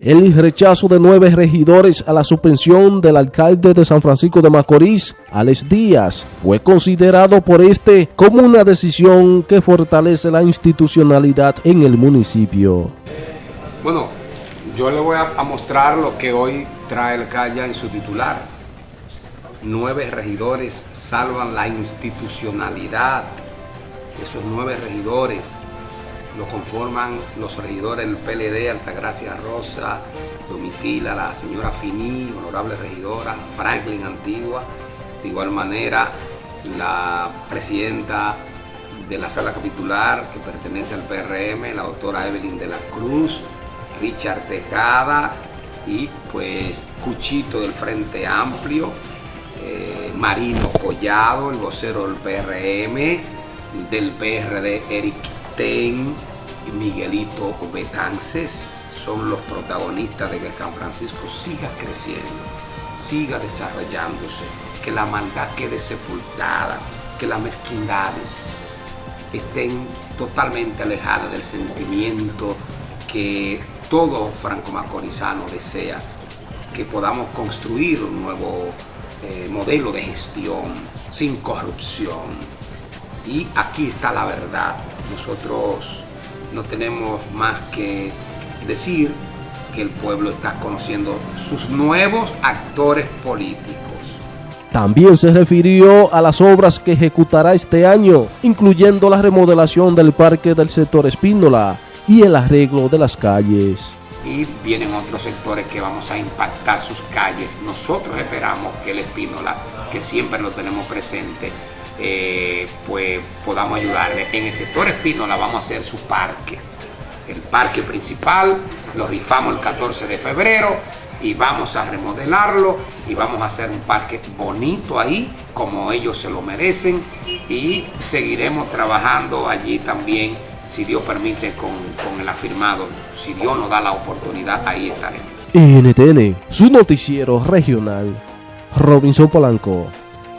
El rechazo de nueve regidores a la suspensión del alcalde de San Francisco de Macorís, Alex Díaz, fue considerado por este como una decisión que fortalece la institucionalidad en el municipio. Bueno, yo le voy a, mostrar lo que hoy trae el Calla en su titular. Nueve regidores salvan la institucionalidad. Esos nueve regidores lo conforman los regidores del PLD, Altagracia Rosa, Domitila, la señora Finí, honorable regidora, Franklin Antigua, de igual manera la presidenta de la sala capitular que pertenece al PRM, la doctora Evelyn de la Cruz, Richard Tejada y pues Cuchito del Frente Amplio, eh, Marino Collado, el vocero del PRM, del PRD Eric Ten, Miguelito Betances son los protagonistas de que San Francisco siga creciendo, siga desarrollándose, que la maldad quede sepultada, que las mezquindades estén totalmente alejadas del sentimiento que todo franco-macorizano desea, que podamos construir un nuevo eh, modelo de gestión sin corrupción. Y aquí está la verdad. Nosotros no tenemos más que decir que el pueblo está conociendo sus nuevos actores políticos. También se refirió a las obras que ejecutará este año, incluyendo la remodelación del parque del sector Espíndola y el arreglo de las calles. Y vienen otros sectores que vamos a impactar sus calles. Nosotros esperamos que el Espíndola, que siempre lo tenemos presente, eh, pues podamos ayudarle. En el sector Espínola vamos a hacer su parque. El parque principal lo rifamos el 14 de febrero y vamos a remodelarlo y vamos a hacer un parque bonito ahí como ellos se lo merecen y seguiremos trabajando allí también si Dios permite con, con el afirmado si Dios nos da la oportunidad ahí estaremos. NTN, su noticiero regional Robinson Polanco